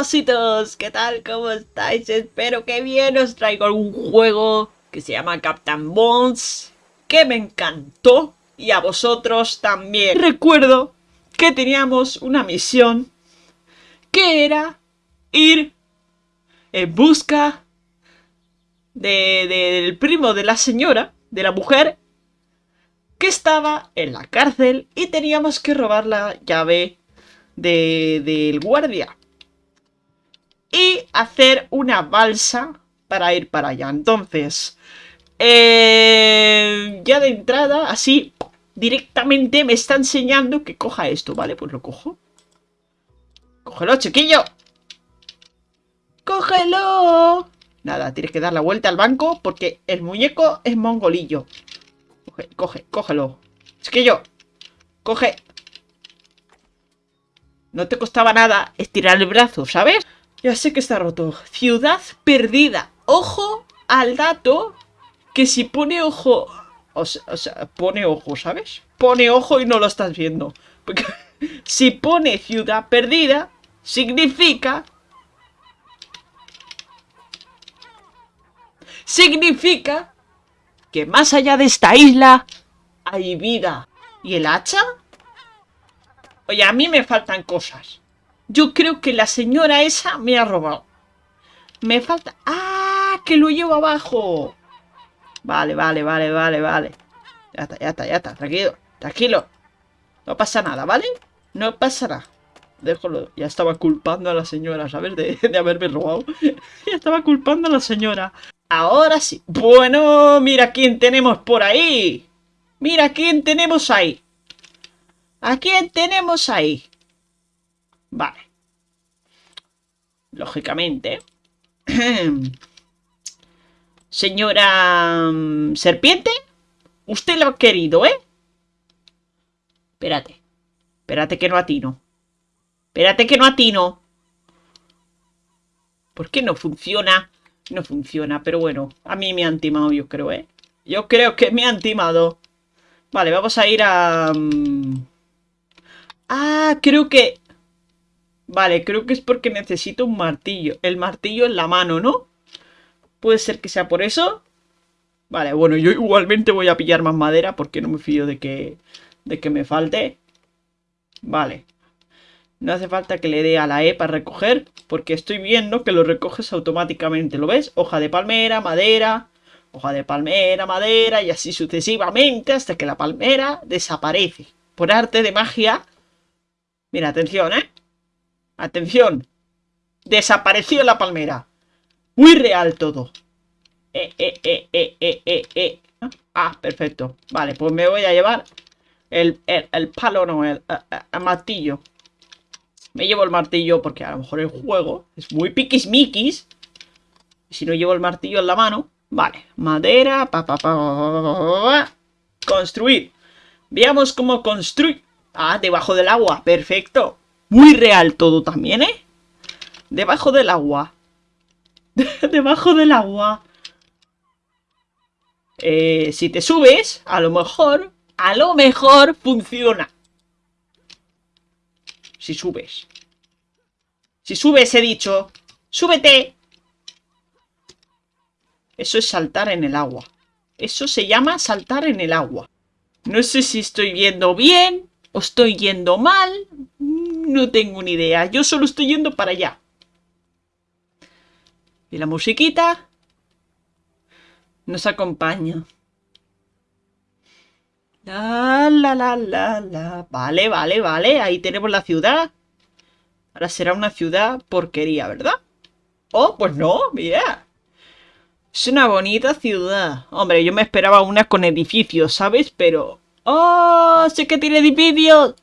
ositos, ¿qué tal? ¿Cómo estáis? Espero que bien. Os traigo un juego que se llama Captain Bones, que me encantó y a vosotros también. Recuerdo que teníamos una misión que era ir en busca del primo de la señora, de la mujer, que estaba en la cárcel y teníamos que robar la llave del guardia y hacer una balsa para ir para allá. Entonces, eh, ya de entrada, así, directamente me está enseñando que coja esto, ¿vale? Pues lo cojo. ¡Cógelo, chiquillo! ¡Cógelo! Nada, tienes que dar la vuelta al banco porque el muñeco es mongolillo. Coge, coge, cógelo. Chiquillo, coge. No te costaba nada estirar el brazo, ¿sabes? Ya sé que está roto. Ciudad perdida. Ojo al dato que si pone ojo... O sea, pone ojo, ¿sabes? Pone ojo y no lo estás viendo. Porque si pone ciudad perdida, significa... Significa que más allá de esta isla hay vida. ¿Y el hacha? Oye, a mí me faltan cosas. Yo creo que la señora esa me ha robado. Me falta... ¡Ah! Que lo llevo abajo. Vale, vale, vale, vale, vale. Ya está, ya está, ya está. Tranquilo, tranquilo. No pasa nada, ¿vale? No pasa nada. Déjalo. Ya estaba culpando a la señora, ¿sabes? De, de haberme robado. ya estaba culpando a la señora. Ahora sí. Bueno, mira quién tenemos por ahí. Mira quién tenemos ahí. ¿A quién tenemos ahí? Vale. Lógicamente. Señora... Mm, ¿Serpiente? Usted lo ha querido, ¿eh? Espérate. Espérate que no atino. Espérate que no atino. ¿Por qué no funciona? No funciona, pero bueno. A mí me han timado, yo creo, ¿eh? Yo creo que me han timado. Vale, vamos a ir a... Mm, ah, creo que... Vale, creo que es porque necesito un martillo. El martillo en la mano, ¿no? Puede ser que sea por eso. Vale, bueno, yo igualmente voy a pillar más madera porque no me fío de que, de que me falte. Vale. No hace falta que le dé a la E para recoger, porque estoy viendo que lo recoges automáticamente. ¿Lo ves? Hoja de palmera, madera, hoja de palmera, madera y así sucesivamente hasta que la palmera desaparece. Por arte de magia. Mira, atención, ¿eh? Atención. Desapareció la palmera. Muy real todo. Eh, eh, eh, eh, eh, eh, eh. Ah, perfecto. Vale, pues me voy a llevar el, el, palo, no, el, martillo. Me llevo el martillo porque a lo mejor el juego es muy piquismiquis. Si no llevo el martillo en la mano. Vale, madera, pa, pa, pa, Construir. Veamos cómo construir. Ah, debajo del agua. Perfecto. Muy real todo también, ¿eh? Debajo del agua. Debajo del agua. Eh, si te subes, a lo mejor, a lo mejor funciona. Si subes. Si subes, he dicho. ¡Súbete! Eso es saltar en el agua. Eso se llama saltar en el agua. No sé si estoy viendo bien o estoy yendo mal. No tengo ni idea. Yo solo estoy yendo para allá. Y la musiquita nos acompaña. La, la, la, la, la. Vale, vale, vale. Ahí tenemos la ciudad. Ahora será una ciudad porquería, ¿verdad? Oh, pues no, mira. Es una bonita ciudad. Hombre, yo me esperaba una con edificios, ¿sabes? Pero... ¡Oh! ¡Sé que tiene edificios!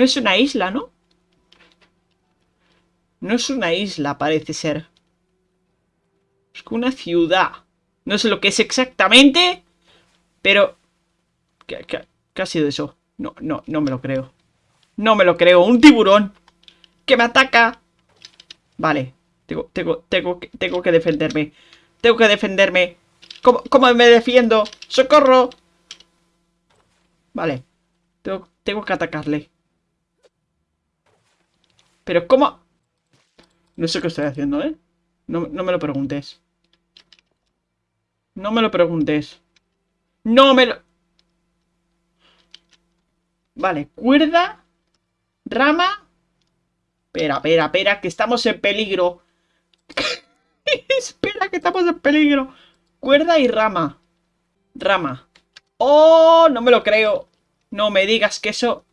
No es una isla, ¿no? No es una isla, parece ser. Es una ciudad. No sé lo que es exactamente, pero... ¿Qué, ha sido eso? No, no, no me lo creo. No me lo creo. ¡Un tiburón! ¡Que me ataca! Vale. Tengo, tengo, tengo, tengo que defenderme. Tengo que defenderme. ¿Cómo, cómo me defiendo? ¡Socorro! Vale. Tengo que atacarle. Pero ¿cómo? No sé qué estoy haciendo, ¿eh? No, no me lo preguntes. No me lo preguntes. No me lo... Vale, cuerda, rama... Espera, espera, espera, que estamos en peligro. espera, que estamos en peligro. Cuerda y rama. Rama. ¡Oh! No me lo creo. No me digas que eso...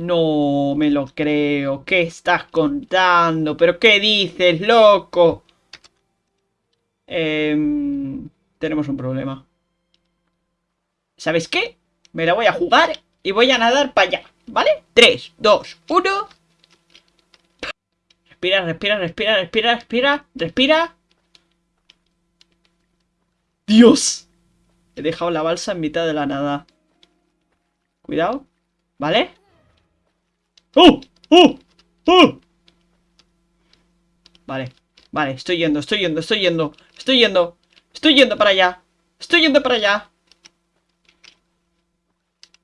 No me lo creo. ¿Qué estás contando? ¿Pero qué dices, loco? Em, tenemos un problema. ¿Sabes qué? Me la voy a jugar y voy a nadar para allá, ¿vale? 3, 2, 1... Respira, respira, respira, respira, respira, respira. ¡Dios! He dejado la balsa en mitad de la nada. Cuidado. ¿Vale? ¡Oh! ¡Oh! Vale, vale, estoy yendo, estoy yendo, estoy yendo Estoy yendo, estoy yendo para allá Estoy yendo para allá.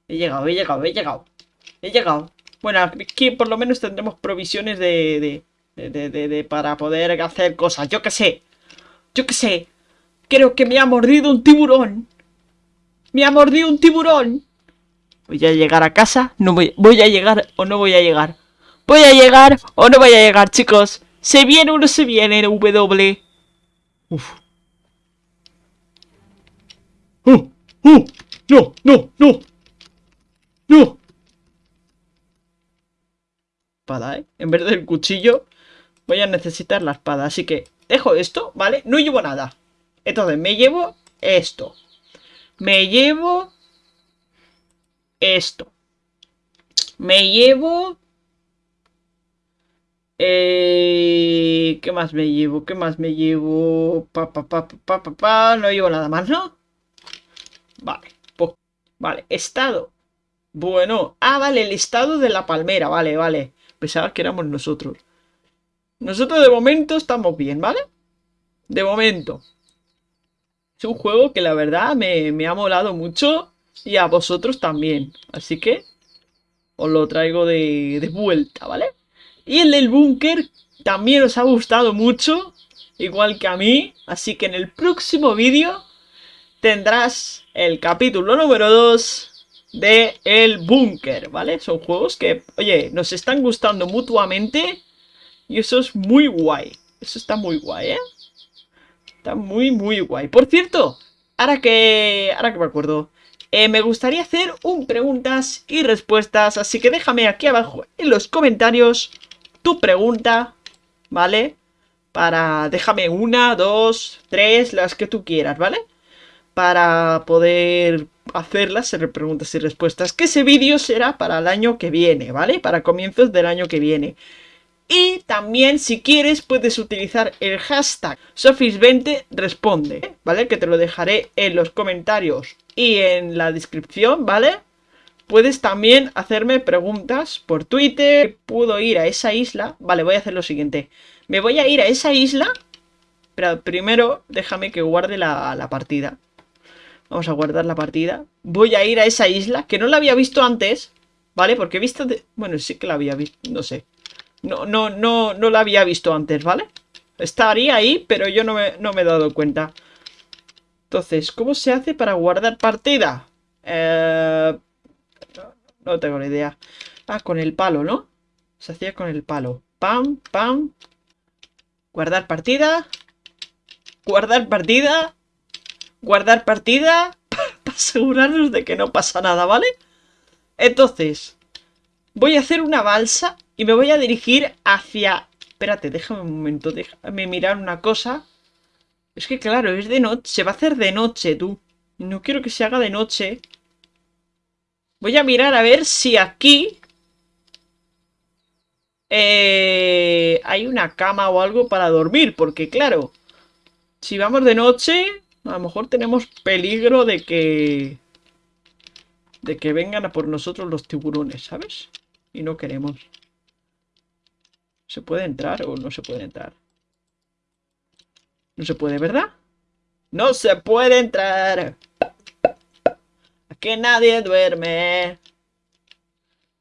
He llegado, he llegado, he llegado He llegado. Bueno, aquí por lo menos tendremos provisiones de, de, de, de, de para poder hacer cosas. Yo qué sé Yo qué sé. Creo que me ha mordido un tiburón. Me ha mordido un tiburón ¿Voy a llegar a casa? No voy, voy a llegar o no voy a llegar. ¿Voy a llegar o no voy a llegar, chicos? ¿Se viene o no se viene W? Uf. ¡Oh! ¡Oh! ¡No! ¡No! ¡No! ¡No! Espada, ¿eh? En vez del cuchillo voy a necesitar la espada. Así que dejo esto, ¿vale? No llevo nada. Entonces me llevo esto. Me llevo esto. Me llevo... Eh, ¿Qué más me llevo? ¿Qué más me llevo? Pa, pa, pa, No llevo nada más, ¿no? Vale. Vale. Estado. Bueno. Ah, vale. El estado de la palmera. Vale, vale. Pensaba que éramos nosotros. Nosotros de momento estamos bien, ¿vale? De momento. Es un juego que la verdad me, me ha molado mucho y a vosotros también. Así que os lo traigo de, vuelta, ¿vale? Y el del búnker también os ha gustado mucho, igual que a mí. Así que en el próximo vídeo tendrás el capítulo número 2 de El Búnker, ¿vale? Son juegos que, oye, nos están gustando mutuamente y eso es muy guay. Eso está muy guay, ¿eh? Está muy, muy guay. Por cierto, ahora que, ahora que me acuerdo, eh, me gustaría hacer un preguntas y respuestas, así que déjame aquí abajo en los comentarios tu pregunta, ¿vale? Para, déjame una, dos, tres, las que tú quieras, ¿vale? Para poder hacerlas, ser preguntas y respuestas, que ese vídeo será para el año que viene, ¿vale? Para comienzos del año que viene. Y también, si quieres, puedes utilizar el hashtag Sofis20 responde, ¿vale? Que te lo dejaré en los comentarios y en la descripción, ¿vale? Puedes también hacerme preguntas por Twitter. Puedo ir a esa isla. Vale, voy a hacer lo siguiente. Me voy a ir a esa isla. Pero primero déjame que guarde la, la partida. Vamos a guardar la partida. Voy a ir a esa isla, que no la había visto antes. ¿Vale? Porque he visto... Bueno, sí que la había visto, no sé. No, no, no, no la había visto antes, ¿vale? Estaría ahí, pero yo no me, no me he dado cuenta. Entonces, ¿cómo se hace para guardar partida? Eh, no, tengo ni idea. Ah, con el palo, ¿no? Se hacía con el palo. Pam, pam. Guardar partida. Guardar partida. Guardar partida. Para asegurarnos de que no pasa nada, ¿vale? Entonces, voy a hacer una balsa y me voy a dirigir hacia... Espérate, déjame un momento, déjame mirar una cosa. Es que claro, es de noche, se va a hacer de noche, tú. No quiero que se haga de noche. Voy a mirar a ver si aquí... Eh, hay una cama o algo para dormir, porque claro, si vamos de noche, a lo mejor tenemos peligro de que... De que vengan a por nosotros los tiburones, ¿sabes? Y no queremos. ¿Se puede entrar o no se puede entrar? No se puede, ¿verdad? ¡No se puede entrar! Aquí nadie duerme.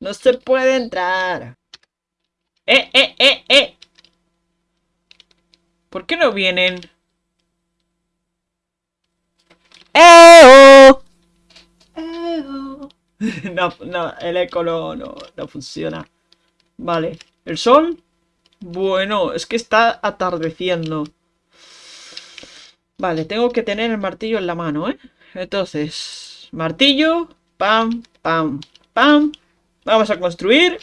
No se puede entrar. ¡Eh, eh, eh, eh! ¿Por qué no vienen? ¡Eo! ¡Eo! No, no, el eco no, no, no funciona. Vale. ¿El sol? Bueno, es que está atardeciendo. Vale, tengo que tener el martillo en la mano, ¿eh? Entonces, martillo, pam, pam, pam. Vamos a construir.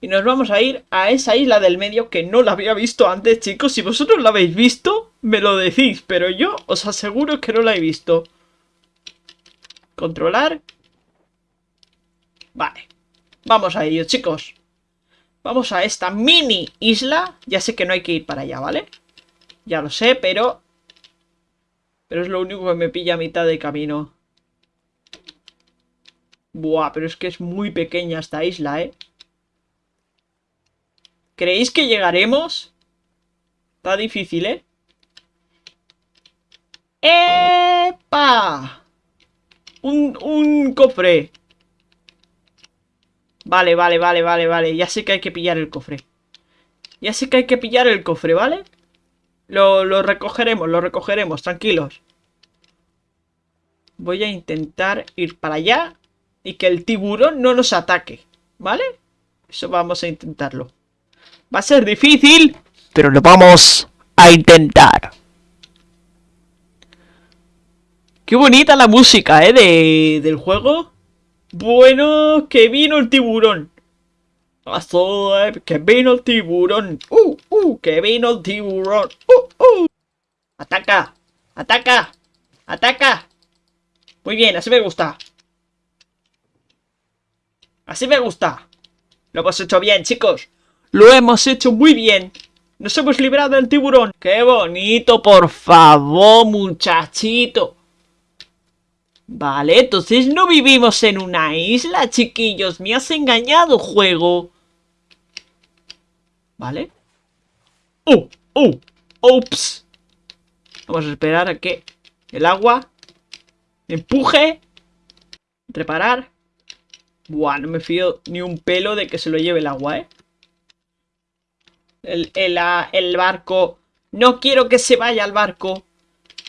Y nos vamos a ir a esa isla del medio que no la había visto antes, chicos. Si vosotros la habéis visto, me lo decís. Pero yo os aseguro que no la he visto. Controlar. Vale. Vamos a ello, chicos. Vamos a esta mini isla. Ya sé que no hay que ir para allá, ¿vale? Ya lo sé, pero pero es lo único que me pilla a mitad de camino. Buah, pero es que es muy pequeña esta isla, ¿eh? ¿Creéis que llegaremos? Está difícil, ¿eh? ¡Epa! Un, un cofre. Vale, vale, vale, vale, vale. Ya sé que hay que pillar el cofre. Ya sé que hay que pillar el cofre, ¿vale? Lo, recogeremos, lo recogeremos, tranquilos. Voy a intentar ir para allá y que el tiburón no nos ataque, ¿vale? Eso vamos a intentarlo. Va a ser difícil, pero lo vamos a intentar. Qué bonita la música, ¿eh? De, del juego. Bueno, que vino el tiburón. Que vino el tiburón. Uh, uh, que vino el tiburón. Uh, uh. Ataca. Ataca. Ataca. Muy bien, así me gusta. Así me gusta. Lo hemos hecho bien, chicos. Lo hemos hecho muy bien. Nos hemos librado del tiburón. ¡Qué bonito, por favor, muchachito! Vale, entonces no vivimos en una isla, chiquillos. Me has engañado, juego. ¿Vale? ¡Oh! ¡Oh! ¡Ups! Vamos a esperar a que el agua empuje. Reparar. Buah, no me fío ni un pelo de que se lo lleve el agua, ¿eh? El, el, el barco. No quiero que se vaya al barco.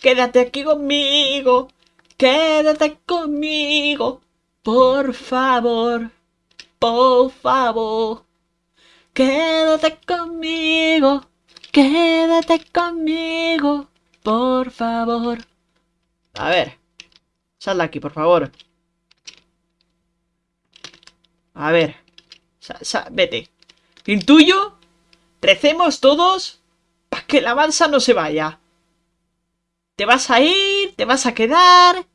Quédate aquí conmigo. Quédate conmigo. Por favor. Por favor. Quédate conmigo, quédate conmigo, por favor. A ver, sal de aquí, por favor. A ver, vete. Intuyo, recemos todos para que la balsa no se vaya. Te vas a ir, te vas a quedar.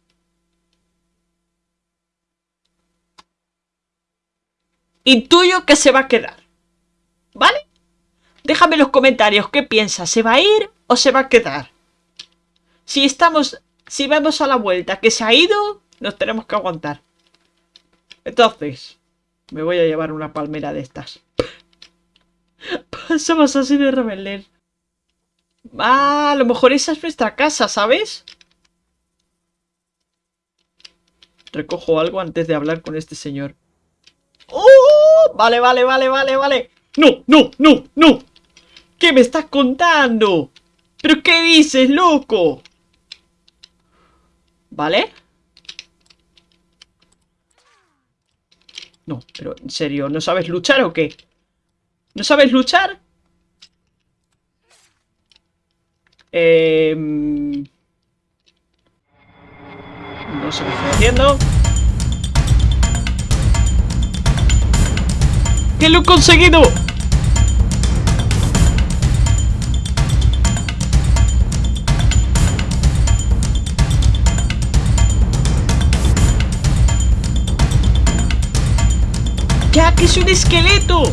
Intuyo que se va a quedar. ¿Vale? Déjame en los comentarios qué piensas, ¿se va a ir o se va a quedar? Si estamos, si vemos a la vuelta que se ha ido, nos tenemos que aguantar. Entonces, me voy a llevar una palmera de estas. Somos así de rebeldes. Ah, a lo mejor esa es nuestra casa, ¿sabes? Recojo algo antes de hablar con este señor. ¡Oh! Vale, vale, vale, vale, vale. ¡No, no, no, no! ¿Qué me estás contando? ¿Pero qué dices, loco? ¿Vale? No, pero en serio, ¿no sabes luchar o qué? ¿No sabes luchar? Eh... No sé qué estoy haciendo. ¡Que lo he conseguido! ¡Ya que es un esqueleto!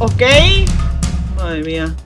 Ok. Madre mía.